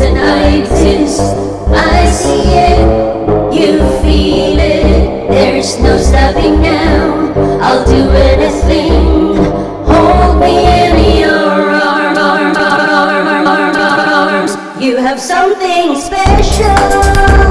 and I exist I see it, you feel it. There is no stopping now. I'll do anything. Hold me in your arms You have something special.